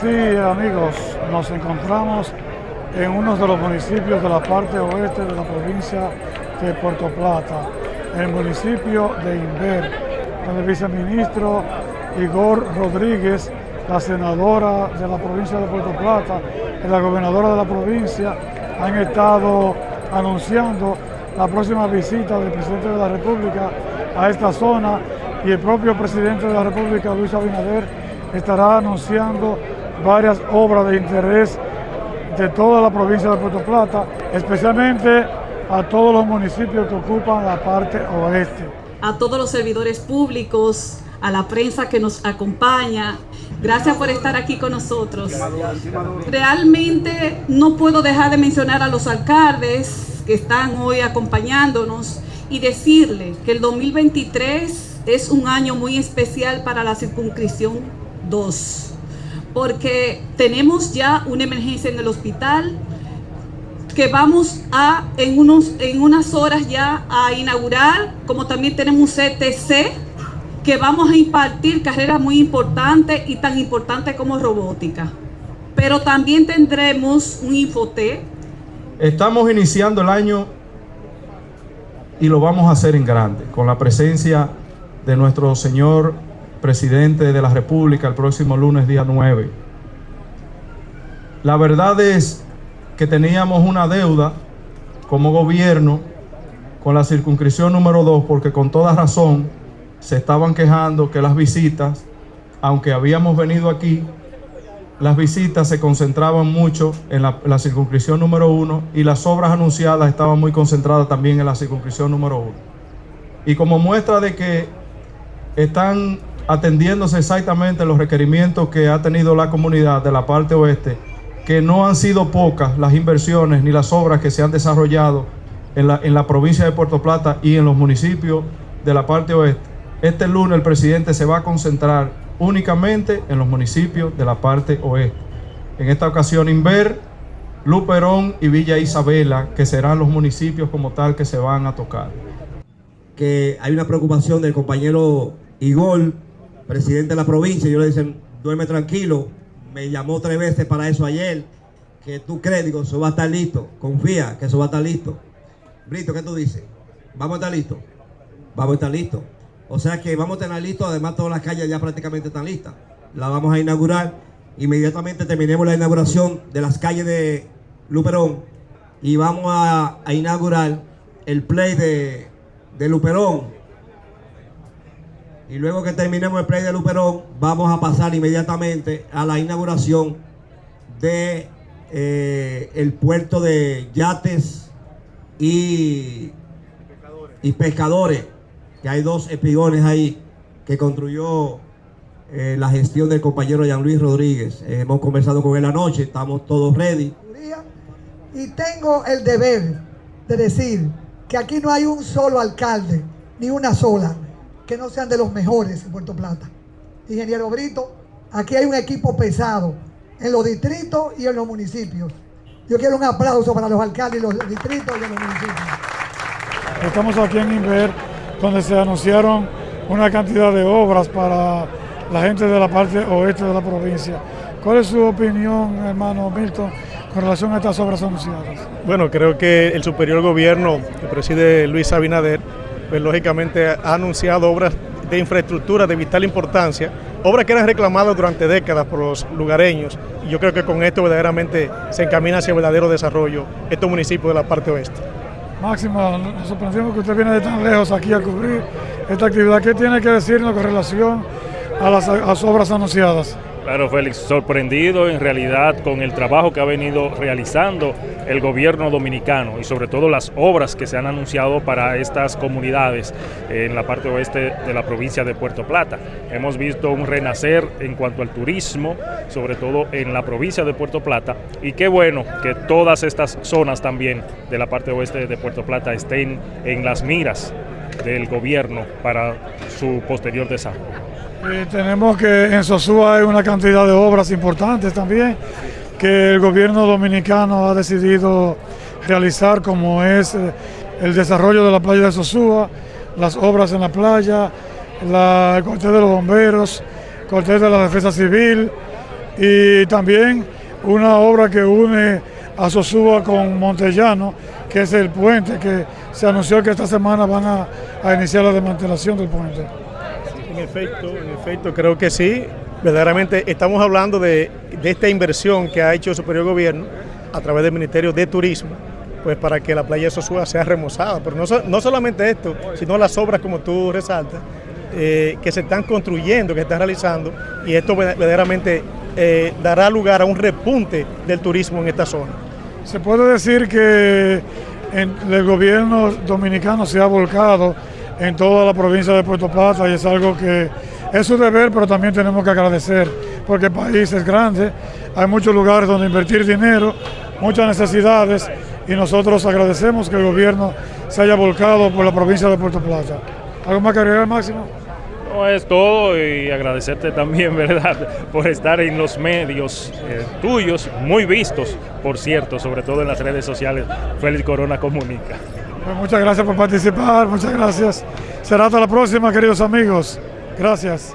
Sí, amigos, nos encontramos en uno de los municipios de la parte oeste de la provincia de Puerto Plata, el municipio de Inver, donde el viceministro Igor Rodríguez, la senadora de la provincia de Puerto Plata y la gobernadora de la provincia han estado anunciando la próxima visita del presidente de la República a esta zona y el propio presidente de la República, Luis Abinader, estará anunciando varias obras de interés de toda la provincia de Puerto Plata, especialmente a todos los municipios que ocupan la parte oeste. A todos los servidores públicos, a la prensa que nos acompaña, gracias por estar aquí con nosotros. Realmente no puedo dejar de mencionar a los alcaldes que están hoy acompañándonos y decirle que el 2023 es un año muy especial para la circunscripción 2 porque tenemos ya una emergencia en el hospital que vamos a en, unos, en unas horas ya a inaugurar, como también tenemos un CTC que vamos a impartir carreras muy importantes y tan importantes como robótica. Pero también tendremos un Infoté. Estamos iniciando el año y lo vamos a hacer en grande, con la presencia de nuestro señor presidente de la República el próximo lunes día 9. La verdad es que teníamos una deuda como gobierno con la circunscripción número 2 porque con toda razón se estaban quejando que las visitas, aunque habíamos venido aquí, las visitas se concentraban mucho en la, la circunscripción número 1 y las obras anunciadas estaban muy concentradas también en la circunscripción número 1. Y como muestra de que están atendiéndose exactamente los requerimientos que ha tenido la comunidad de la parte oeste, que no han sido pocas las inversiones ni las obras que se han desarrollado en la, en la provincia de Puerto Plata y en los municipios de la parte oeste. Este lunes el presidente se va a concentrar únicamente en los municipios de la parte oeste. En esta ocasión Inver, Luperón y Villa Isabela, que serán los municipios como tal que se van a tocar. Que hay una preocupación del compañero Igor presidente de la provincia, yo le dicen, duerme tranquilo, me llamó tres veces para eso ayer, que tú crees, eso va a estar listo, confía que eso va a estar listo. Brito, ¿qué tú dices? ¿Vamos a estar listos? Vamos a estar listos. O sea que vamos a tener listo, además todas las calles ya prácticamente están listas. La vamos a inaugurar, inmediatamente terminemos la inauguración de las calles de Luperón y vamos a, a inaugurar el play de, de Luperón y luego que terminemos el play de Luperón, vamos a pasar inmediatamente a la inauguración de eh, el puerto de yates y, y pescadores, que hay dos espigones ahí que construyó eh, la gestión del compañero Jean Luis Rodríguez. Eh, hemos conversado con él anoche, estamos todos ready. Y tengo el deber de decir que aquí no hay un solo alcalde, ni una sola que no sean de los mejores en Puerto Plata. Ingeniero Brito, aquí hay un equipo pesado en los distritos y en los municipios. Yo quiero un aplauso para los alcaldes de los distritos y en los municipios. Estamos aquí en Inver, donde se anunciaron una cantidad de obras para la gente de la parte oeste de la provincia. ¿Cuál es su opinión, hermano Milton, con relación a estas obras anunciadas? Bueno, creo que el superior gobierno que preside Luis Abinader pues lógicamente ha anunciado obras de infraestructura de vital importancia, obras que eran reclamadas durante décadas por los lugareños y yo creo que con esto verdaderamente se encamina hacia verdadero desarrollo estos municipios de la parte oeste. Máximo, nos sorprendimos que usted viene de tan lejos aquí a cubrir esta actividad. ¿Qué tiene que decirnos con relación a las, a las obras anunciadas? Claro, Félix, sorprendido en realidad con el trabajo que ha venido realizando el gobierno dominicano y sobre todo las obras que se han anunciado para estas comunidades en la parte oeste de la provincia de Puerto Plata. Hemos visto un renacer en cuanto al turismo, sobre todo en la provincia de Puerto Plata, y qué bueno que todas estas zonas también de la parte oeste de Puerto Plata estén en las miras del gobierno para su posterior desarrollo. Tenemos que en Sosúa hay una cantidad de obras importantes también que el gobierno dominicano ha decidido realizar como es eh, el desarrollo de la playa de Sosúa, las obras en la playa, la, el cuartel de los bomberos, el cuartel de la defensa civil y también una obra que une a Sosúa con Montellano, que es el puente que se anunció que esta semana van a, a iniciar la desmantelación del puente. En efecto, en efecto, creo que sí. Verdaderamente estamos hablando de, de esta inversión que ha hecho el Superior Gobierno a través del Ministerio de Turismo, pues para que la playa de Sosúa sea remozada. Pero no, no solamente esto, sino las obras como tú resaltas, eh, que se están construyendo, que se están realizando, y esto verdaderamente eh, dará lugar a un repunte del turismo en esta zona. Se puede decir que el gobierno dominicano se ha volcado en toda la provincia de Puerto Plata y es algo que es su deber, pero también tenemos que agradecer, porque el país es grande, hay muchos lugares donde invertir dinero, muchas necesidades, y nosotros agradecemos que el gobierno se haya volcado por la provincia de Puerto Plata. ¿Algo más que agregar, Máximo? No, es y agradecerte también, ¿verdad?, por estar en los medios eh, tuyos, muy vistos, por cierto, sobre todo en las redes sociales. Félix Corona Comunica. Pues muchas gracias por participar, muchas gracias. Será hasta la próxima, queridos amigos. Gracias.